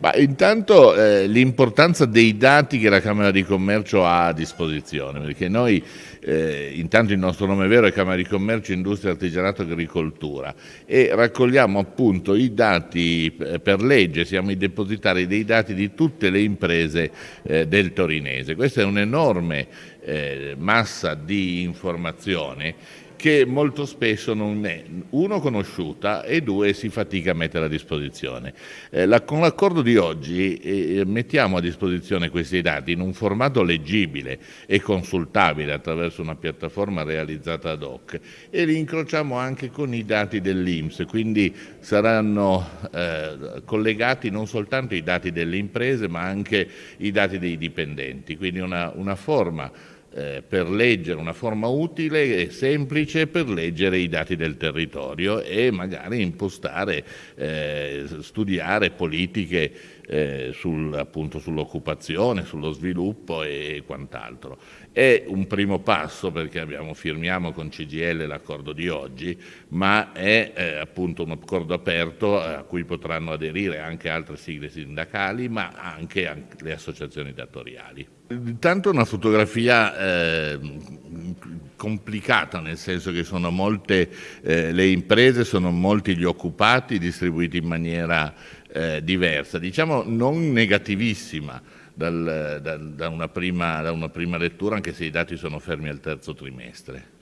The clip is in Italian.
Ma intanto eh, l'importanza dei dati che la Camera di Commercio ha a disposizione, perché noi eh, intanto il nostro nome vero è Camera di Commercio, Industria, Artigianato e Agricoltura e raccogliamo appunto i dati eh, per legge, siamo i depositari dei dati di tutte le imprese eh, del torinese. Questa è un'enorme eh, massa di informazioni che molto spesso non è uno conosciuta e due si fatica a mettere a disposizione. Eh, la, con l'accordo di oggi eh, mettiamo a disposizione questi dati in un formato leggibile e consultabile attraverso una piattaforma realizzata ad hoc e li incrociamo anche con i dati dell'Inps, quindi saranno eh, collegati non soltanto i dati delle imprese ma anche i dati dei dipendenti, quindi una, una forma eh, per leggere una forma utile e semplice per leggere i dati del territorio e magari impostare, eh, studiare politiche eh, sul, sull'occupazione, sullo sviluppo e quant'altro. È un primo passo perché abbiamo, firmiamo con CGL l'accordo di oggi, ma è eh, appunto un accordo aperto a cui potranno aderire anche altre sigle sindacali, ma anche, anche le associazioni datoriali. Intanto una fotografia eh, complicata, nel senso che sono molte eh, le imprese, sono molti gli occupati distribuiti in maniera eh, diversa, diciamo non negativissima dal, da, da, una prima, da una prima lettura, anche se i dati sono fermi al terzo trimestre.